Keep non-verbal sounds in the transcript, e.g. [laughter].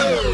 Oh. [laughs]